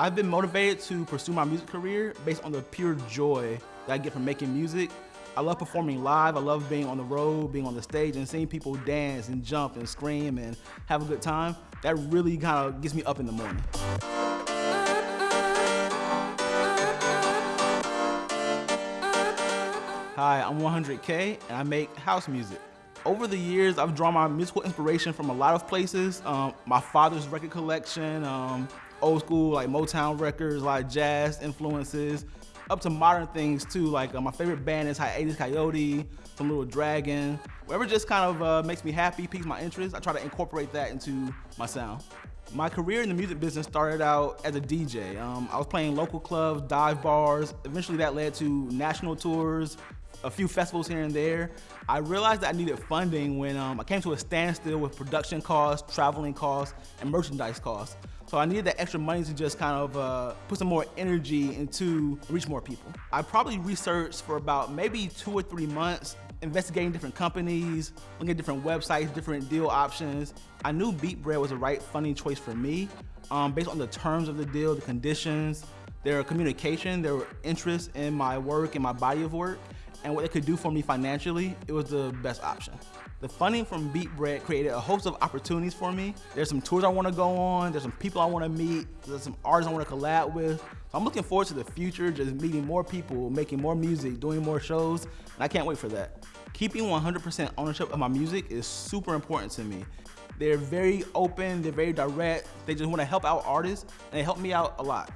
I've been motivated to pursue my music career based on the pure joy that I get from making music. I love performing live. I love being on the road, being on the stage, and seeing people dance and jump and scream and have a good time. That really kind of gets me up in the morning. Hi, I'm 100K and I make house music. Over the years, I've drawn my musical inspiration from a lot of places. Um, my father's record collection, um, old school like Motown records, like jazz influences, up to modern things too. Like uh, my favorite band is Hiatus Kaiyote, some Little Dragon. Whatever just kind of uh, makes me happy, piques my interest, I try to incorporate that into my sound. My career in the music business started out as a DJ. Um, I was playing local clubs, dive bars. Eventually that led to national tours, a few festivals here and there. I realized that I needed funding when um, I came to a standstill with production costs, traveling costs, and merchandise costs. So I needed that extra money to just kind of uh, put some more energy into reach more people. I probably researched for about maybe two or three months, investigating different companies, looking at different websites, different deal options. I knew beatBread was the right funding choice for me um, based on the terms of the deal, the conditions, their communication, their interest in my work and my body of work and what it could do for me financially, it was the best option. The funding from beatBread created a host of opportunities for me. There's some tours I want to go on, there's some people I want to meet, there's some artists I want to collab with. So I'm looking forward to the future, just meeting more people, making more music, doing more shows, and I can't wait for that. Keeping 100% ownership of my music is super important to me. They're very open, they're very direct, they just want to help out artists, and they help me out a lot.